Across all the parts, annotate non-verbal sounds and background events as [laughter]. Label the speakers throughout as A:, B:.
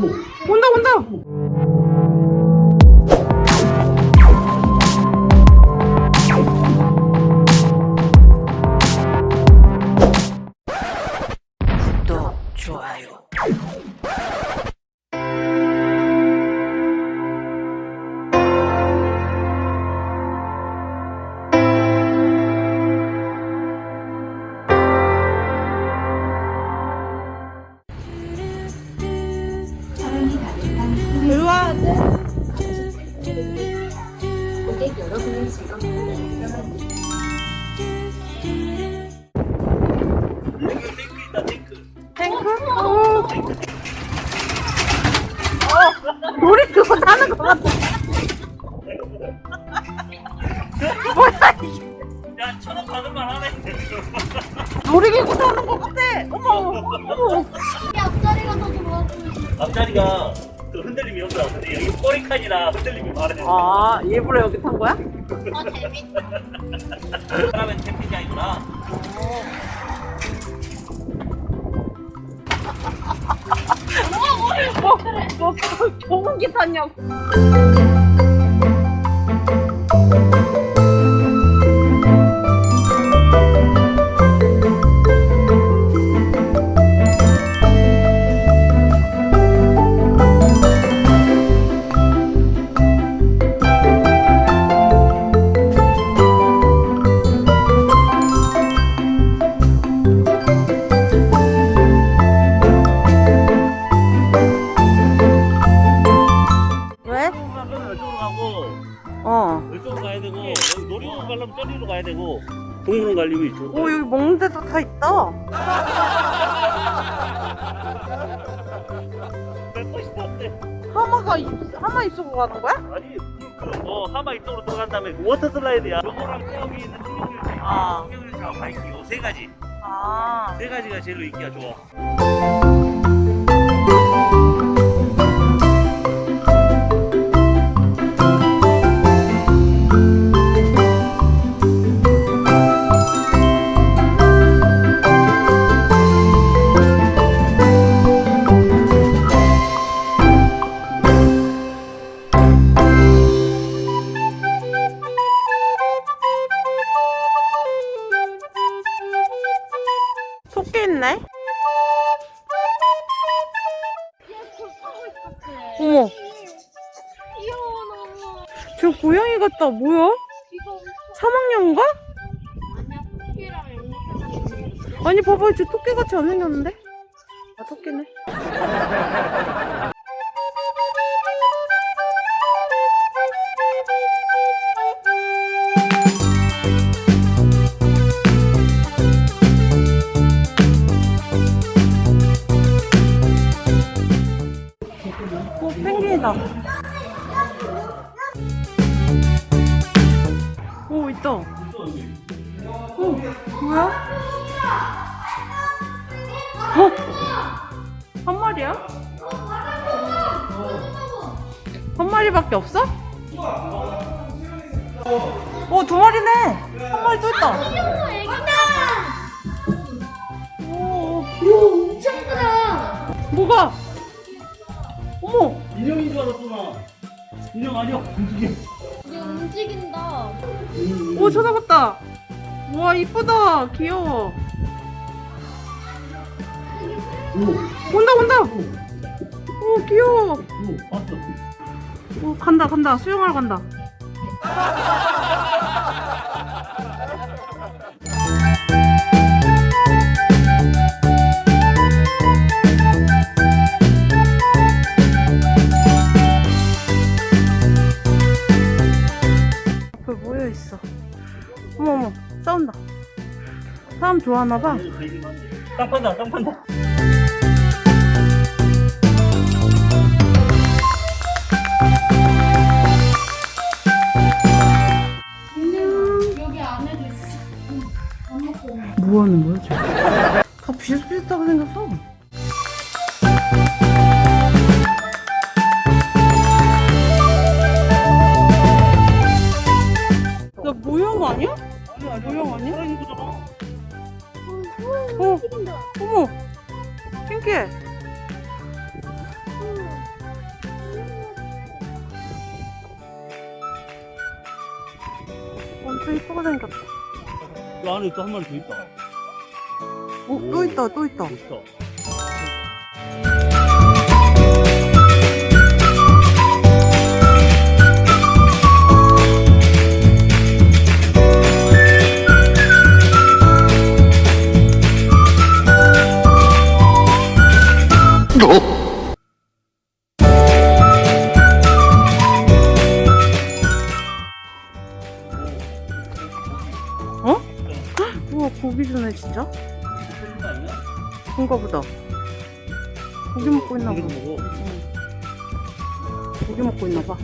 A: 온다 온다
B: 앞자리가 더 좋아
C: 앞자리가 그 흔들림이 없어. 근데 여기 꼬리칸이라 흔들림이 많아요.
A: 아, 일부러 여기 탄 거야?
B: 아 재밌다
C: 사람은 캠핑이 아니구나. [laughs]
A: 뭐, 뭐, 경운기 탔냐고. 왜?
C: 가려면 이쪽으로.
A: 오, 여기 먹는 데도 다 있다.
C: 몇 번씩 탔대.
A: 하마가, 입- 하마 입속으로 가는 거야?
C: 아니, 어, 하마 이쪽으로 들어간 다음에 그 워터 슬라이드야. 요거랑 저기 있는 풍경유지.
A: 아.
C: 풍경유지하고 바이킹 요세 가지.
A: 아.
C: 세 가지가 제일로 인기가 좋아.
A: 사막령인가?
B: 아니야 토끼랑 앵무새
A: 아니, 봐봐. 저 토끼 같이 안 생겼는데? 아, 토끼네. 오, 펭귄이다. 오, 뭐야? 어? 한 마리야? 한 마리밖에 없어? 어, 두 마리네. 한 마리 또 있다. 오
B: 엄청 크다
A: 뭐가? 어머,
C: 인형인 줄 알았구나. 인형 아니야. [laughs] 움직여.
B: 움직인다
A: 오, 쳐다봤다. 우와, 이쁘다. 귀여워.
C: 오,
A: 온다, 온다.
C: 오,
A: 오, 귀여워.
C: 오,
A: 간다, 간다. 수영하러 간다. 사람 좋아하나봐.
C: 땅 판다, 땅 판다.
B: 여기 안에도 있어 안 먹고 오네
A: 뭐 하는 거야, 쟤? 다 비슷비슷하게 생겼어.
C: 안에 또 한 마리 더 있다.
A: 오, 또 있다, 또 있다.
C: 멋있다.
A: 고기 먹고 있나 봐. 고기 먹고 있나 봐.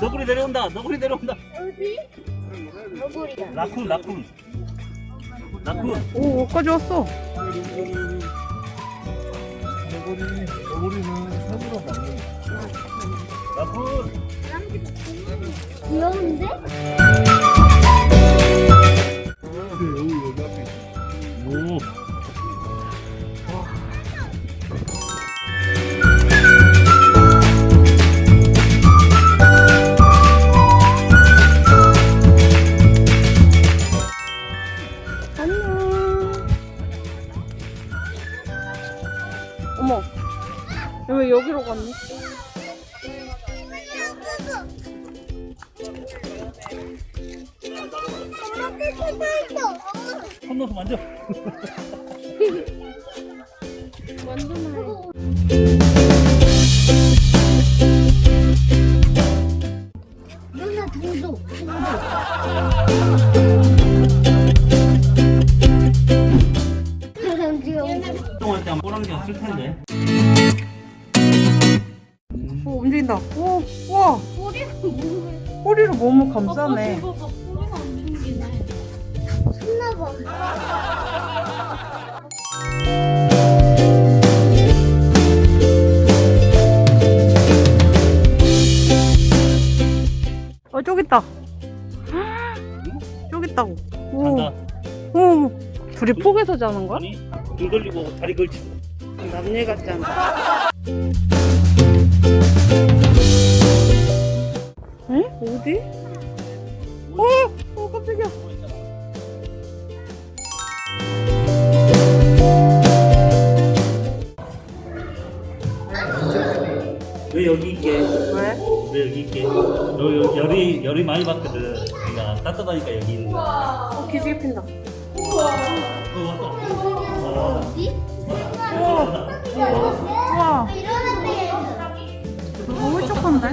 C: 너구리. 내려온다. 너구리 내려온다.
B: 어디? 너구리다.
C: 라쿤, 라쿤. 라쿤.
A: 오, 여기까지 왔어.
D: 너구리, 너구리는 손으로 먹는
C: 라쿤.
B: 귀여운데?
D: 그.
C: 오. 손 넣어서 만져.
B: 누나 도도. 귀여워.
C: 운동할 때 꼬랑지 없을 텐데.
A: 오, 움직인다. 오, 우와,
B: 뭐해?
A: 꼬리로 몸을 감싸네. 어, 저기 있다. 저기 있다고. 오. 오, 둘이 폭에서 자는 거야?
C: 아니, 등 걸리고 다리 걸치고.
A: 남일 같지 않아?
C: 왜 여기 있게?
A: 왜?
C: 왜 여기 있게? 너 여- 열이 열이 많이 받거든. 그러니까 따뜻하니까 여기 있는 거야.
A: 어, 기지개 핀다.
C: 어, 왔다. 어,
B: 어디?
A: 우와,
B: 일어났대.
A: 너무 촉한데?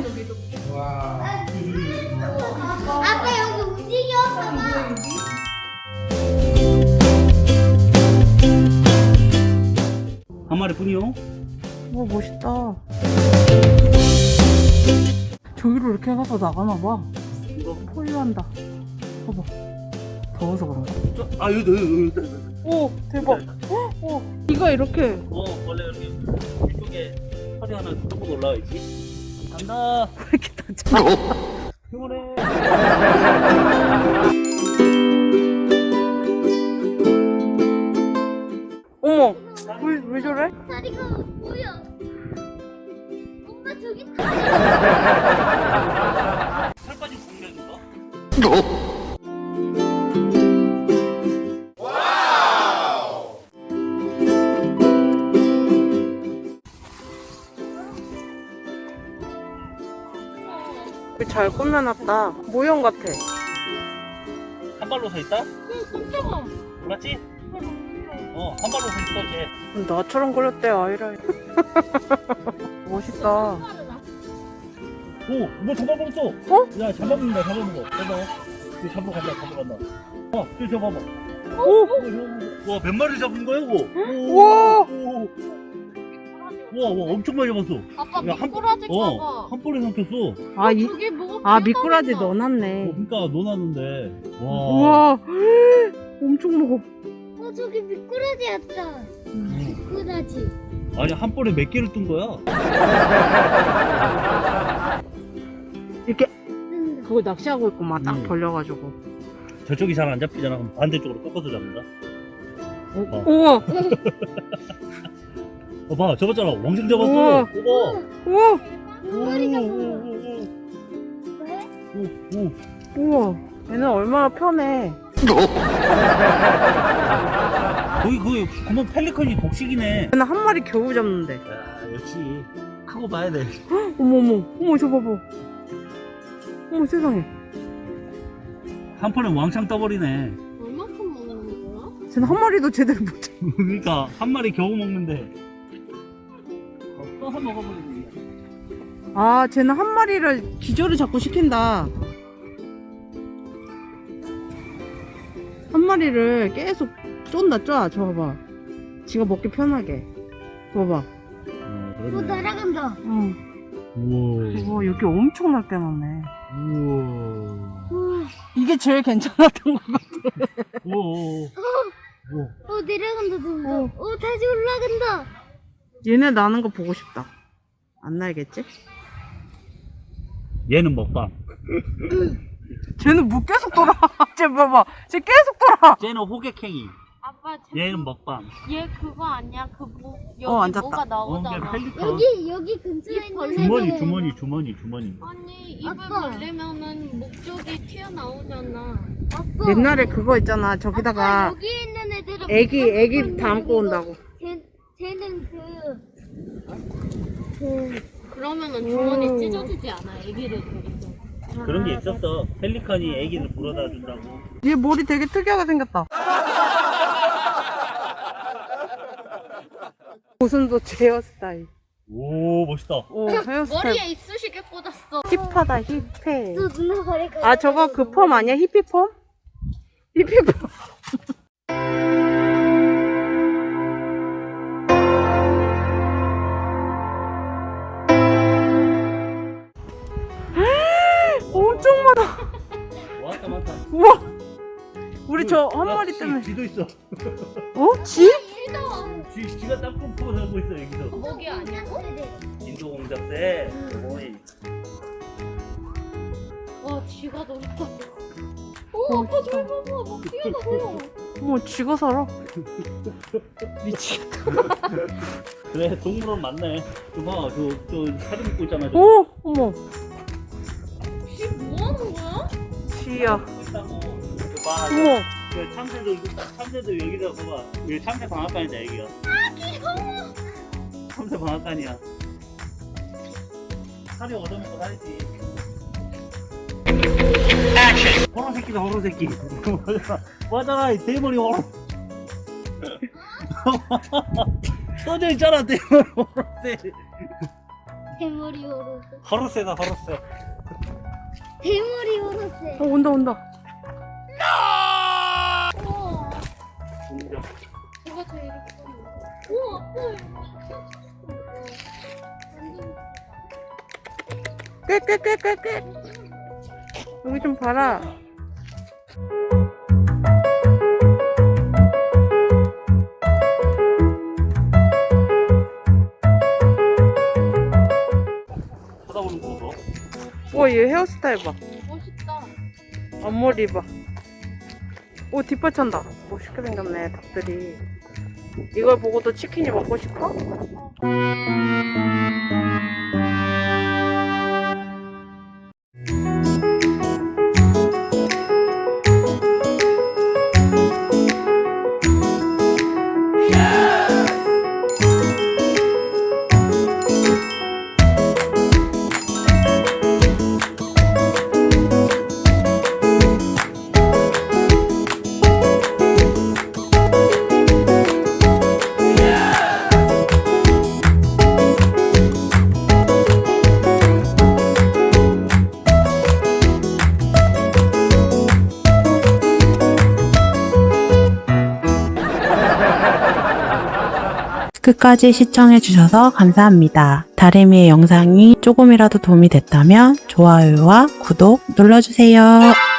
B: 아빠 여기 움직여. 봐봐.
C: 한 마리 뿐이요?
A: 와, 멋있다. 저기로 이렇게 해서 나가나 봐.
C: 이거.
A: 포유한다. 봐봐. 더워서 그런가?
C: 저- 아 여기 여기 여기. 여기.
A: 오, 대박. 오, 이가 이렇게
C: 어 원래 여기 이쪽에 허리 하나 뚫고 올라와 있지. 간다.
A: 왜 이렇게 다쳐? 잘 꾸며놨다. 모형 같아.
C: 한 발로 서 있다?
B: 깜짝아.
C: 맞지? 어, 한 발로 서 있어, 쟤.
A: 나처럼 그렸대, 아이라. [laughs] 멋있다.
C: 오, 뭐 잡아먹었어.
A: 어?
C: 야, 잡아먹는다, 잡아먹어. 잡아. 저 잡으러 간다, 잡으러 간다. 어, 저 잡아봐.
A: 오!
C: 와, 몇 마리 잡은 거야, 이거? 오,
A: 우와!
C: 오. 우와, 우와, 엄청 많이 잡았어.
B: 아빠
C: 야, 한-
B: 미꾸라지
C: 어,
B: 봐봐.
C: 한 번에 삼켰어.
A: 아, 이,
B: 저기 뭐가
A: 아 미꾸라지
B: 피어나있어.
C: 어,
A: 넣어놨네.
C: 그러니까 넣어놨는데. 와.
A: 우와, [gasps] 엄청 먹어.
B: 어 저기 미꾸라지였다.
C: 음.
B: 미꾸라지.
C: 아니, 한 번에 몇 개를 뜬 거야? [laughs]
A: 이렇게
B: 뜬다.
A: 그거 낚시하고 있구만 딱
C: 음.
A: 벌려가지고.
C: 저쪽이 잘 안 잡히잖아. 그럼 반대쪽으로 꺾어서 잡는다. 어.
A: 우와, [laughs]
C: 어, 봐, 잡았잖아. 왕창 잡았어.
A: 우와.
C: 우와.
A: 우와.
C: 오,
B: 왜?
C: 오, 오.
A: 우와. 얘는 얼마나 편해.
C: 거기, 거기, 그만 펠리컨이 독식이네.
A: 얘는 한 마리 겨우 잡는데.
C: 야, 역시. 크고 봐야 돼. [gasps]
A: 어머 어머, 어머 저 봐봐. 어머 세상에.
C: 한 판에 왕창 떠버리네.
B: 얼마큼 먹는 거야?
A: 쟤는 한 마리도 제대로 못 잡.
C: 그러니까, 한 마리 겨우 먹는데. 또 한 먹어버리네.
A: 아, 쟤는 한 마리를 기절을 자꾸 시킨다. 한 마리를 계속 쫀다 쪄. 저 봐봐. 지가 먹기 편하게. 봐봐.
C: 그렇네.
B: 날아간다.
A: 응.
C: 우와.
A: 우와, 여기 엄청 넓게 놨네.
C: 우와.
B: 우와.
A: 이게 제일 괜찮았던 것 같아.
C: 우와. 우와.
B: 어 내려간다 점점. 어 다시 올라간다.
A: 얘네 나는 거 보고 싶다. 안 날겠지?
C: 얘는 먹방.
A: 쟤는 뭐 계속 돌아. [laughs] 쟤 봐봐. 쟤 계속 돌아.
C: 쟤는 호객행위.
B: 아빠
C: 얘는 먹방.
B: 얘 그거 아니야? 그뭐 여기
A: 어, 앉았다.
B: 뭐가
C: 어,
B: 나오잖아.
C: 펠리컨.
B: 여기 여기 근처에 있는
C: 주머니, 주머니, 주머니, 주머니.
B: 아니 입을 아빠. 벌리면은 목적이 튀어나오잖아. 아빠.
A: 옛날에 그거 있잖아.
B: 아빠,
A: 저기다가
B: 여기 있는 애들은
A: 애기, 애기 담고 온다고.
B: 쟤 쟤는 그. 그 그러면은 주머니
A: 오.
B: 찢어지지 않아 애기를 거기서.
C: 그런 게 있었어. 펠리컨이 애기를 불어다 준다고.
A: 얘 머리 되게 특이하게 생겼다. [laughs] 고슴도 제 헤어스타일.
C: 오, 멋있다.
A: 오, 헤어스타일.
B: 머리에 이쑤시개 꽂았어.
A: 힙하다, 힙해.
B: 또 누나 머리가.
A: 아, 저거 그 펌 아니야? 히피펌? 히피펌.
C: 쥐,
A: 때문에.
C: 쥐도 있어.
A: 어? 쥐?
C: 쥐, 쥐가 땅콩 pu고 살고 있어, 여기서.
B: 목이 아니고?
C: 인도 공작새. 어이.
B: 와 쥐가 놀이터. 오 아빠 저기 봐봐 막 뛰어나와.
A: 어머, 쥐가 살아. [laughs] 미치겠다.
C: 그래, 동물원 맞네. 저 봐, 저, 저 사진 입고 있잖아. 저.
A: 오, 어머.
B: 쥐 뭐하는 거야?
A: 쥐야. 어머.
C: 그 참새들, 참새들 여기다 봐봐. 여기 참새 방앗간이다, 여기가. 아, 귀여워. 참새 방앗간이야. 살이 얻어먹고 살지. 호로 새끼다, 호로 새끼. [laughs] 맞잖아, 이 대머리 호로. [laughs] 써져 있잖아, 대머리 호로새.
B: 대머리 오로세.
C: 호로새다, 호로새.
B: 대머리 오로세.
A: 어, 온다, 온다.
B: 우와
C: 공작.
B: 누가 제일? 우와
A: 꽤. 여기 좀 봐라.
C: 쳐다보는 거 봐.
A: 우와, 얘 헤어스타일 봐.
B: 멋있다.
A: 앞머리 봐. 오, 뒷받찬다. 멋있게 생겼네, 닭들이. 이걸 보고도 치킨이 먹고 싶어? 끝까지 시청해주셔서 감사합니다. 다리미의 영상이 조금이라도 도움이 됐다면 좋아요와 구독 눌러주세요.